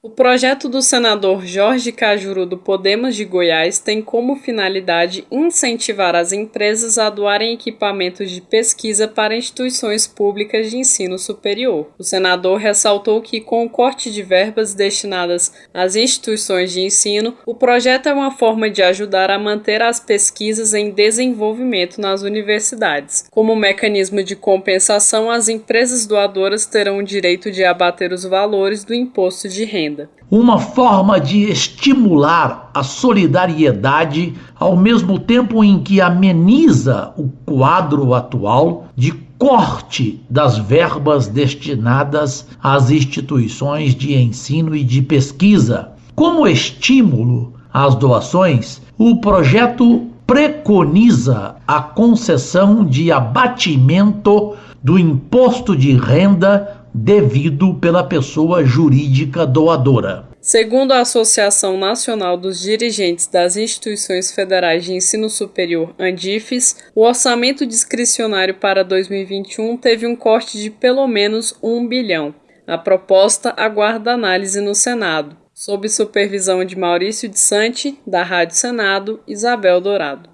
O projeto do senador Jorge Cajuru do Podemos de Goiás tem como finalidade incentivar as empresas a doarem equipamentos de pesquisa para instituições públicas de ensino superior. O senador ressaltou que, com o corte de verbas destinadas às instituições de ensino, o projeto é uma forma de ajudar a manter as pesquisas em desenvolvimento nas universidades. Como mecanismo de compensação, as empresas doadoras terão o direito de abater os valores do imposto de renda renda. Uma forma de estimular a solidariedade ao mesmo tempo em que ameniza o quadro atual de corte das verbas destinadas às instituições de ensino e de pesquisa. Como estímulo às doações, o projeto preconiza a concessão de abatimento do imposto de renda devido pela pessoa jurídica doadora. Segundo a Associação Nacional dos Dirigentes das Instituições Federais de Ensino Superior, ANDIFES, o orçamento discricionário para 2021 teve um corte de pelo menos um bilhão. A proposta aguarda análise no Senado, sob supervisão de Maurício de Sante, da Rádio Senado, Isabel Dourado.